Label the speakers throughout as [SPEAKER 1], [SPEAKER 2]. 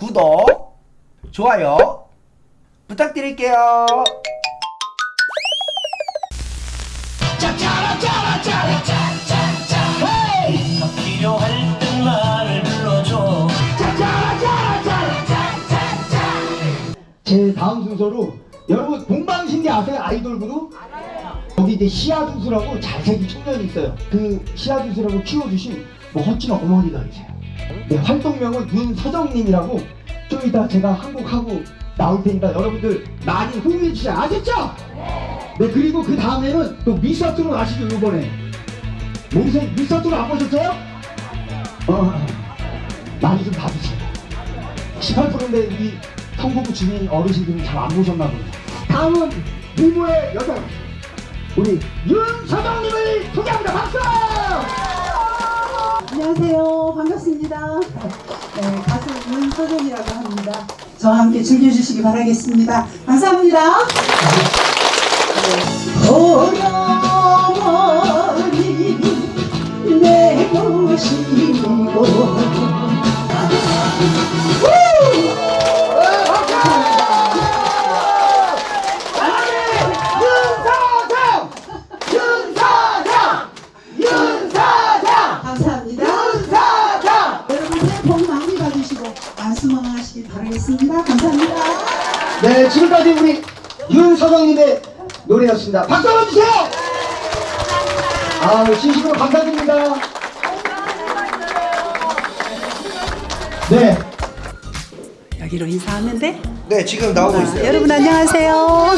[SPEAKER 1] 구독, 좋아요 부탁드릴게요.
[SPEAKER 2] 필요할 땐 나를 불러줘
[SPEAKER 3] 제 다음 순서로 여러분 동방신기 아세요? 아이돌 그룹? 거기 이제 시아두수라고 잘생긴 청년이 있어요. 그 시아두수라고 키워주신 뭐 멋진 어머니가 계세요. 네, 활동명은 윤서정님이라고 좀 이따 제가 한국하고 나올 테니까 여러분들 많이 후원해 주세요. 아셨죠? 네 그리고 그 다음에는 또 미스터트롯 아시죠 이번에 모르세요? 미스터트롯 안 보셨어요? 어 많이 좀 봐주세요. 18%인데 이 성북구 주민 어르신들은 잘 안 보셨나 보네요. 다음은 미모의 여성 우리 윤서정님을 소개합니다. 박수!
[SPEAKER 4] 안녕하세요. 반갑습니다. 네, 가수 윤소정이라고 합니다. 저와 함께 즐겨주시기 바라겠습니다. 감사합니다. 바라겠습니다. 감사합니다.
[SPEAKER 3] 네, 지금까지 우리 윤서정님의 노래였습니다. 박수 한번 주세요! 아, 진심으로 감사드립니다. 네.
[SPEAKER 4] 여기로 인사하는데
[SPEAKER 1] 네, 지금 나오고
[SPEAKER 4] 아,
[SPEAKER 1] 있어요.
[SPEAKER 4] 여러분 안녕하세요.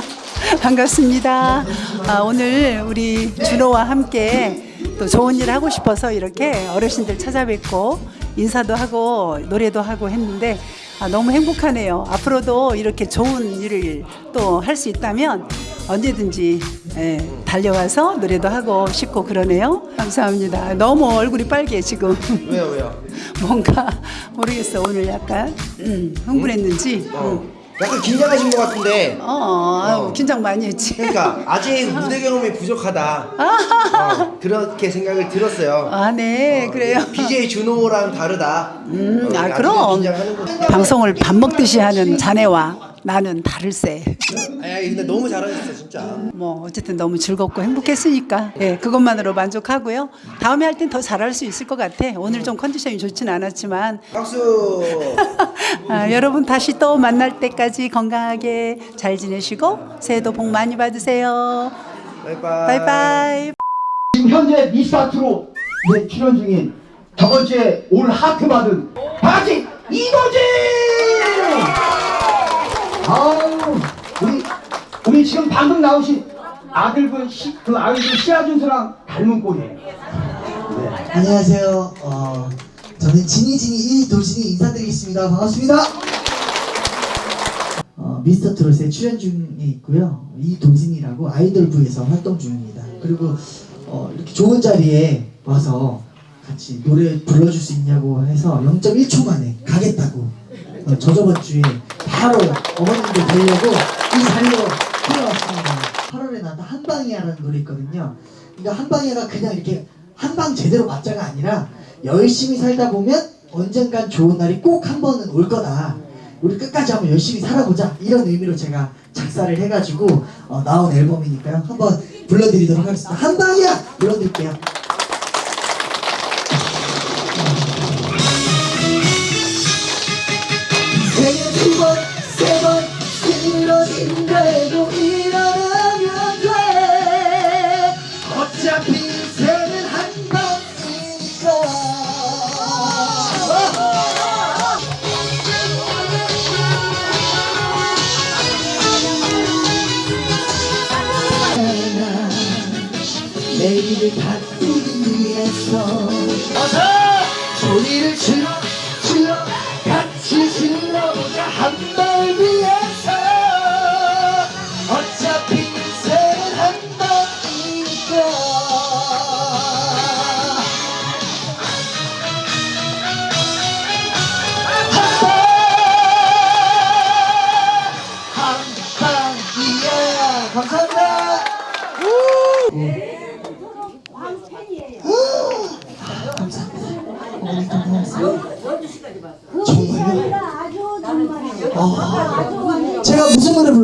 [SPEAKER 4] 반갑습니다. 아, 오늘 우리 준호와 함께 또 좋은 일 하고 싶어서 이렇게 어르신들 찾아뵙고 인사도 하고 노래도 하고 했는데 아, 너무 행복하네요. 앞으로도 이렇게 좋은 일을 또 할 수 있다면 언제든지 예, 달려와서 노래도 하고 싶고 그러네요. 감사합니다. 너무 얼굴이 빨개 지금.
[SPEAKER 1] 왜요, 왜요?
[SPEAKER 4] 뭔가 모르겠어. 오늘 약간 음, 흥분했는지.
[SPEAKER 1] 어,
[SPEAKER 4] 음.
[SPEAKER 1] 약간 긴장하신 것 같은데.
[SPEAKER 4] 어, 아유,
[SPEAKER 1] 어.
[SPEAKER 4] 긴장 많이 했지.
[SPEAKER 1] 그러니까 아직 무대 경험이 부족하다. 어, 그렇게 생각을 들었어요.
[SPEAKER 4] 아, 네, 그래요.
[SPEAKER 1] BJ 준호랑 다르다.
[SPEAKER 4] 음,
[SPEAKER 1] 어,
[SPEAKER 4] 아, 그럼. 방송을 밥 먹듯이 하는 자네와 나는 다를세.
[SPEAKER 1] 아니 근데 너무 잘하셨어 진짜.
[SPEAKER 4] 뭐 어쨌든 너무 즐겁고 행복했으니까 예, 그것만으로 만족하고요. 다음에 할 땐 더 잘할 수 있을 것 같아. 오늘 좀 컨디션이 좋진 않았지만
[SPEAKER 1] 박수.
[SPEAKER 4] 아, 여러분 다시 또 만날 때까지 건강하게 잘 지내시고 새해도 복 많이 받으세요.
[SPEAKER 1] 바이바이.
[SPEAKER 4] 바이바이.
[SPEAKER 3] 지금 현재 미스터트로 네, 출연 중인 저번 주에 올 하트 받은 바지 이도진! 아우 우리 우리 지금 방금 나오신 아들분 시, 그 아이들 시아준수랑 닮은 꼴이에요.
[SPEAKER 5] 안녕하세요. 어, 저는 지니지니 이도진이 인사드리겠습니다. 반갑습니다. 어, 미스터 트롯에 출연 중에 있고요. 이도진이라고 아이돌부에서 활동 중입니다. 그리고 어, 이렇게 좋은 자리에 와서 같이 노래 불러줄 수 있냐고 해서 0.1초 만에 가겠다고 어, 저 저번 주에 바로 어머님들 뵈려고 이 자리로 뛰어왔습니다. 8월에 나왔던 한방이야라는 노래 있거든요. 그러니까 한방이야가 그냥 이렇게 한 방 제대로 맞자가 아니라 열심히 살다 보면 언젠간 좋은 날이 꼭 한 번은 올 거다. 우리 끝까지 한번 열심히 살아보자 이런 의미로 제가 작사를 해가지고 어, 나온 앨범이니까요. 한번 불러드리도록 하겠습니다. 한방이야 불러드릴게요. 번, 세 번 쓰러진데도 일어나면 돼. 어차피 인생은 한 번이니까 내일을 바꾸기 위해서 어서! 소리를 질러 질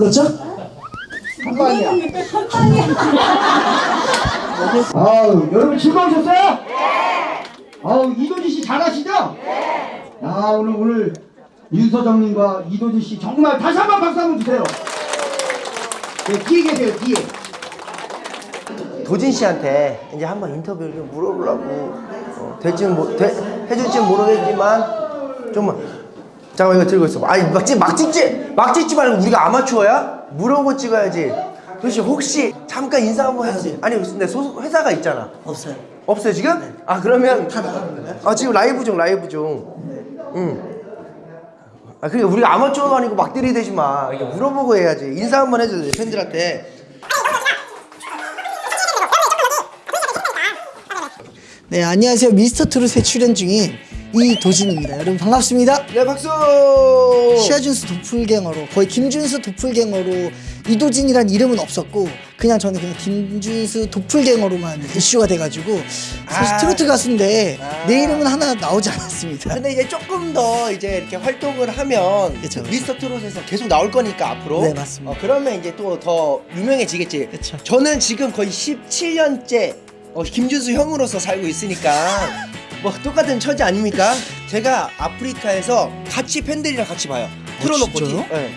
[SPEAKER 5] 불렀죠?
[SPEAKER 3] 한방이야. 아우 여러분 즐거우셨어요? 네. 아우 이도지 씨 잘하시죠? 네. 아 오늘 오늘 윤서정님과 이도지 씨 정말 다시 한번 박수 한번 주세요. 네 뒤에 계세요 뒤에.
[SPEAKER 1] 도진 씨한테 이제 한번 인터뷰를 좀 물어보려고 어, 될지는 모, 돼, 해줄지는 모르겠지만 좀만 잠깐 이거 들고 있어. 아니 막, 찍, 막 찍지! 막 찍지 말고 우리가 아마추어야? 물어보고 찍어야지. 씨 혹시 잠깐 인사 한번 해주세요. 아니 근데 소속 회사가 있잖아.
[SPEAKER 5] 없어요.
[SPEAKER 1] 없어요 지금? 아 그러면 아 지금 라이브 중 라이브 중. 응. 아 그러니까 우리가 아마추어가 아니고 막 들이대지 마. 이렇게 물어보고 해야지. 인사 한번 해줘야 돼 팬들한테
[SPEAKER 5] 네 안녕하세요 미스터 트롯에 출연 중인 이도진입니다. 여러분 반갑습니다.
[SPEAKER 1] 네 박수
[SPEAKER 5] 시아준수 도플갱어로 거의 김준수 도플갱어로 이도진이란 이름은 없었고 그냥 저는 그냥 김준수 도플갱어로만 이슈가 돼가지고 사실
[SPEAKER 1] 아.
[SPEAKER 5] 트로트 가수인데
[SPEAKER 1] 아.
[SPEAKER 5] 내 이름은 하나 나오지 않았습니다.
[SPEAKER 1] 근데 이제 조금 더 이제 이렇게 활동을 하면
[SPEAKER 5] 그쵸.
[SPEAKER 1] 미스터 트롯에서 계속 나올 거니까 앞으로
[SPEAKER 5] 네, 맞습니다.
[SPEAKER 1] 어, 그러면 이제 또 더 유명해지겠지
[SPEAKER 5] 그쵸.
[SPEAKER 1] 저는 지금 거의 17년째 어, 김준수 형으로서 살고 있으니까 뭐 똑같은 처지 아닙니까? 제가 아프리카에서 같이 팬들이랑 같이 봐요. 틀어놓고
[SPEAKER 5] 진짜요?
[SPEAKER 1] 티- 네.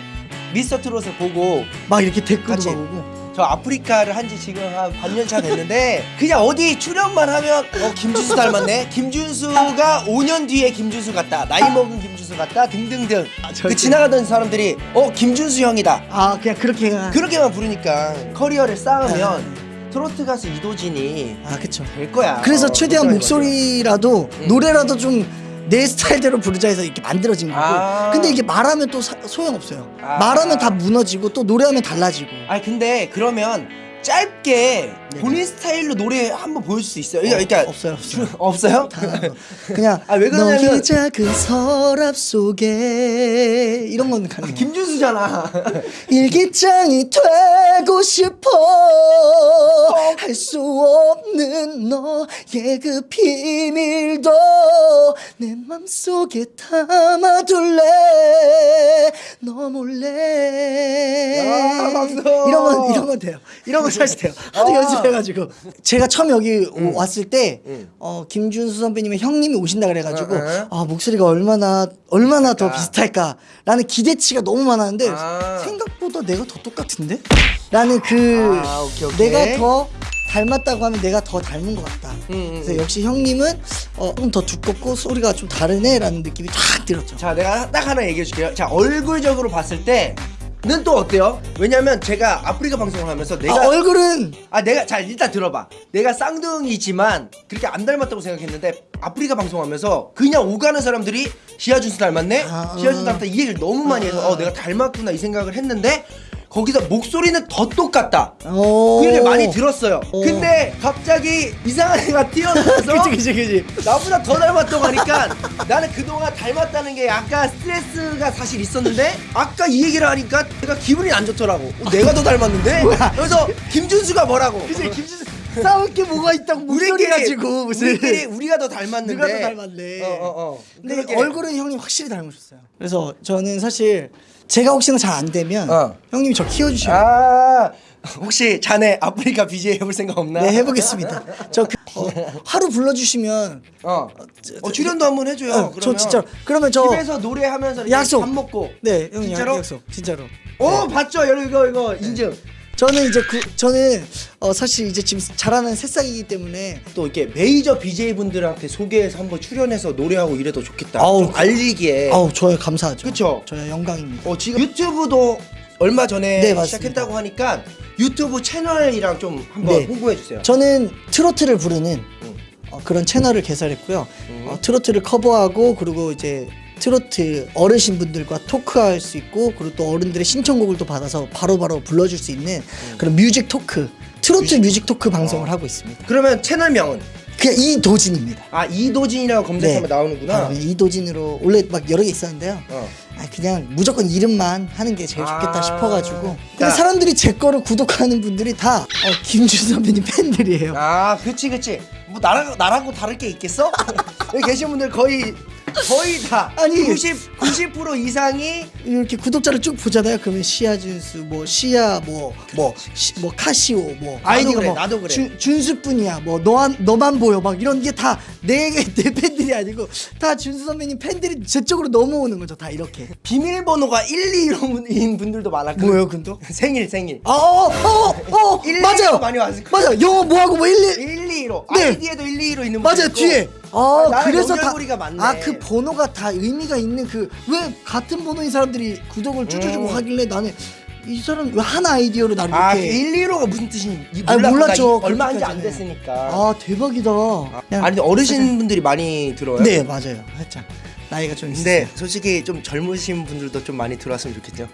[SPEAKER 1] 미스터 트롯을 보고
[SPEAKER 5] 막 이렇게 댓글도
[SPEAKER 1] 같이.
[SPEAKER 5] 나오고.
[SPEAKER 1] 저 아프리카를 한 지 지금 한 반년 차 됐는데 그냥 어디 출연만 하면 어 김준수 닮았네. 김준수가 5년 뒤에 김준수 같다. 나이 먹은 김준수 같다. 등등등. 그 지나가던 사람들이 어 김준수 형이다.
[SPEAKER 5] 아 그냥 그렇게.
[SPEAKER 1] 그렇게만 부르니까 커리어를 쌓으면 트로트 가수 이도진이
[SPEAKER 5] 아 그쵸.
[SPEAKER 1] 될 거야
[SPEAKER 5] 그래서
[SPEAKER 1] 어,
[SPEAKER 5] 최대한
[SPEAKER 1] 걱정하지 마.
[SPEAKER 5] 목소리라도 노래라도 좀 내 스타일대로 부르자 해서 이렇게 만들어진 거고
[SPEAKER 1] 아.
[SPEAKER 5] 근데 이게 말하면 또 사- 소용없어요
[SPEAKER 1] 아.
[SPEAKER 5] 말하면 다 무너지고 또 노래하면 달라지고
[SPEAKER 1] 아니 근데 그러면 짧게 본인 스타일로 노래 한번 보여줄 수 있어요? 그러니까
[SPEAKER 5] 없어요, 없어요.
[SPEAKER 1] 없어요?
[SPEAKER 5] 그냥
[SPEAKER 1] 아, 왜 그러냐면-
[SPEAKER 5] 너의 작은 서랍 속에 이런 건 가능
[SPEAKER 1] 김준수잖아.
[SPEAKER 5] 일기장이 되고 싶어 할수 없는 너의 그 비밀도 내 맘속에 담아둘래? 너 몰래.
[SPEAKER 1] 야!
[SPEAKER 5] 이런 건 이런 건 돼요. 이런 건 사실 돼요 하도
[SPEAKER 1] 아.
[SPEAKER 5] 연습해가지고 제가 처음 여기 오- 왔을 때
[SPEAKER 1] 응.
[SPEAKER 5] 어, 김준수 선배님의 형님이 오신다 그래가지고. 아 목소리가 얼마나 얼마나 더 비슷할까라는 기대치가 너무 많았는데
[SPEAKER 1] 아.
[SPEAKER 5] 생각보다 내가 더 똑같은데? 라는 그
[SPEAKER 1] 아, 오케이, 오케이.
[SPEAKER 5] 내가 더 닮았다고 하면 내가 더 닮은 것 같다.
[SPEAKER 1] 음, 음,
[SPEAKER 5] 그래서 역시 형님은 어, 조금 더 두껍고 소리가 좀 다르네라는 느낌이 쫙 들었죠.
[SPEAKER 1] 자 내가 딱 하나 얘기해 줄게요 자 얼굴적으로 봤을 때는 또 어때요? 왜냐면 제가 아프리카 방송을 하면서 내가
[SPEAKER 5] 아, 얼굴은
[SPEAKER 1] 아 내가 자 일단 들어봐 내가 쌍둥이지만 그렇게 안 닮았다고 생각했는데 아프리카 방송하면서 그냥 오가는 사람들이 시아준수 닮았네
[SPEAKER 5] 아.
[SPEAKER 1] 시아준수 닮았다 이 얘기를 너무 많이 해서 어 내가 닮았구나 이 생각을 했는데 거기서 목소리는 더 똑같다.
[SPEAKER 5] 어...
[SPEAKER 1] 그 얘기를 많이 들었어요.
[SPEAKER 5] 어.
[SPEAKER 1] 근데 갑자기 이상한 애가 튀어나와서
[SPEAKER 5] 그치 그치
[SPEAKER 1] 나보다 더 닮았다고 하니까 나는 그동안 닮았다는 게 약간 스트레스가 사실 있었는데 아까 이 얘기를 하니까 내가 기분이 안 좋더라고. 어, 내가 더 닮았는데? 그래서 김준수가 뭐라고?
[SPEAKER 5] 그치 김준수. 싸울 게 뭐가 있다고 목소리 가지고 무슨.
[SPEAKER 1] 우리끼리 우리가 더 닮았는데.
[SPEAKER 5] 누가 더 닮았네.
[SPEAKER 1] 어 어 어,
[SPEAKER 5] 근데
[SPEAKER 1] 그렇게.
[SPEAKER 5] 얼굴은 형님 확실히 닮으셨어요. 그래서 저는 사실 제가 혹시나 잘 안 되면
[SPEAKER 1] 어.
[SPEAKER 5] 형님이 저 키워주시면
[SPEAKER 1] 아 혹시 자네 아프리카 BJ 해볼 생각 없나?
[SPEAKER 5] 네 해보겠습니다. 저 그, 어, 하루 불러주시면
[SPEAKER 1] 어. 어 출연도 한번 해줘요.
[SPEAKER 5] 어,
[SPEAKER 1] 그러면
[SPEAKER 5] 저 진짜 그러면 저
[SPEAKER 1] 집에서 노래하면서
[SPEAKER 5] 약속.
[SPEAKER 1] 밥 먹고.
[SPEAKER 5] 네, 형님
[SPEAKER 1] 진짜로?
[SPEAKER 5] 약- 약속 진짜로.
[SPEAKER 1] 어 봤죠? 여러분 이거 이거 인증.
[SPEAKER 5] 저는 이제 그 저는 어, 사실 이제 지금 자라는 새싹이기 때문에
[SPEAKER 1] 또 이렇게 메이저 BJ 분들한테 소개해서 한번 출연해서 노래하고 이래도 좋겠다.
[SPEAKER 5] 아우,
[SPEAKER 1] 좀 알리기에.
[SPEAKER 5] 아우 저야 감사하죠.
[SPEAKER 1] 그쵸?
[SPEAKER 5] 저야 영광입니다.
[SPEAKER 1] 어 지금 유튜브도 얼마 전에
[SPEAKER 5] 네.
[SPEAKER 1] 시작했다고 하니까 유튜브 채널이랑 좀 한번
[SPEAKER 5] 네.
[SPEAKER 1] 홍보해 주세요.
[SPEAKER 5] 저는 트로트를 부르는
[SPEAKER 1] 음.
[SPEAKER 5] 어, 그런 채널을 개설했고요.
[SPEAKER 1] 음.
[SPEAKER 5] 어, 트로트를 커버하고 그리고 이제 트로트 어르신 분들과 토크할 수 있고 그리고 또 어른들의 신청곡을 또 받아서 바로바로 불러줄 수 있는 그런 뮤직 토크 트로트 뮤직, 토크 방송을 하고 있습니다.
[SPEAKER 1] 그러면 채널명은
[SPEAKER 5] 그냥 이도진입니다.
[SPEAKER 1] 아 이도진이라고 검색하면 나오는구나.
[SPEAKER 5] 바로 그냥 이도진으로 원래 막 여러 개 있었는데요.
[SPEAKER 1] 어.
[SPEAKER 5] 아 그냥 무조건 이름만 하는 게 제일 좋겠다
[SPEAKER 1] 아.
[SPEAKER 5] 싶어가지고. 근데
[SPEAKER 1] 그러니까-
[SPEAKER 5] 사람들이 제 거를 구독하는 분들이 다 어, 김준 선배님 팬들이에요.
[SPEAKER 1] 아, 그치, 그치. 뭐 나랑 나랑고 다를 게 있겠어? 여기 계신 분들 거의 거의 다
[SPEAKER 5] 아니.
[SPEAKER 1] 90 90% 이상이
[SPEAKER 5] 이렇게 구독자를 쭉 보잖아요. 그러면 시아 준수, 뭐 시아, 뭐뭐뭐 카시오, 뭐 아이디가
[SPEAKER 1] 그래,
[SPEAKER 5] 뭐
[SPEAKER 1] 나도 그래.
[SPEAKER 5] 준, 준수뿐이야. 뭐 너만 너만 보여. 막 이런 게 다 내 내 팬들이 아니고 다 준수 선배님 팬들이 제 쪽으로 넘어오는 거죠. 다 이렇게.
[SPEAKER 1] 비밀번호가 1, 2인 분들도 많았거든.
[SPEAKER 5] 뭐예요, 근데?
[SPEAKER 1] 생일 생일.
[SPEAKER 5] 아, 어, 어, 어, 맞아요.
[SPEAKER 1] 많이 왔을.
[SPEAKER 5] 맞아. 영어 뭐 하고 뭐 1, 1
[SPEAKER 1] 1, 2로
[SPEAKER 5] 네.
[SPEAKER 1] 아이디에도 1, 2로 있는
[SPEAKER 5] 맞아요. 뒤에 아,
[SPEAKER 1] 아,
[SPEAKER 5] 그래서 다
[SPEAKER 1] 연결고리가 많네.
[SPEAKER 5] 아그 번호가 다 의미가 있는 그 왜 같은 번호인 사람들이 구독을
[SPEAKER 1] 음.
[SPEAKER 5] 하길래 나는 이 사람 왜 한 아이디어로 나를
[SPEAKER 1] 아, 그
[SPEAKER 5] 이렇게
[SPEAKER 1] 1, 2로가 무슨 뜻인지
[SPEAKER 5] 아니,
[SPEAKER 1] 몰랐구나.
[SPEAKER 5] 몰랐죠.
[SPEAKER 1] 이- 얼마 한지 안. 됐으니까.
[SPEAKER 5] 아 대박이다 그냥
[SPEAKER 1] 아니 어르신분들이 많이 들어요.
[SPEAKER 5] 네 맞아요 살짝 나이가 좀 있어요
[SPEAKER 1] 근데 솔직히 좀 젊으신 분들도 좀 많이 들어왔으면 좋겠죠.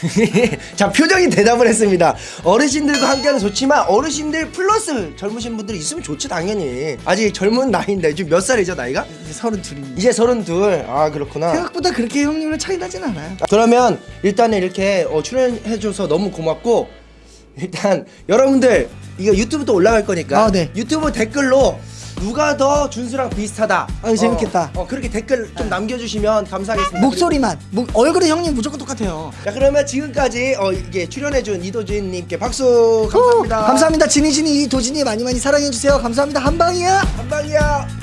[SPEAKER 1] 자 표정이 대답을 했습니다. 어르신들과 함께하는 좋지만 어르신들 플러스 젊으신 분들이 있으면 좋지 당연히. 아직 젊은 나이인데 지금 몇 살이죠 나이가?
[SPEAKER 5] 이제 서른 둘입니다
[SPEAKER 1] 이제 서른둘. 아 그렇구나.
[SPEAKER 5] 생각보다 그렇게 형님을 차이 나진 않아요
[SPEAKER 1] 그러면 일단은 이렇게 어, 출연해줘서 너무 고맙고 일단 여러분들 이거 유튜브도 올라갈 거니까
[SPEAKER 5] 아, 네.
[SPEAKER 1] 유튜브 댓글로 누가 더 준수랑 비슷하다.
[SPEAKER 5] 아유, 재밌겠다.
[SPEAKER 1] 어, 어, 그렇게 댓글 좀 남겨주시면 감사하겠습니다.
[SPEAKER 5] 목소리만 목, 얼굴은 형님 무조건 똑같아요
[SPEAKER 1] 자 그러면 지금까지 어, 이게 출연해준 이도진님께 박수 감사합니다.
[SPEAKER 5] 감사합니다 지니 지니 이 도진이 많이 많이 사랑해주세요 감사합니다 한방이야
[SPEAKER 1] 한방이야.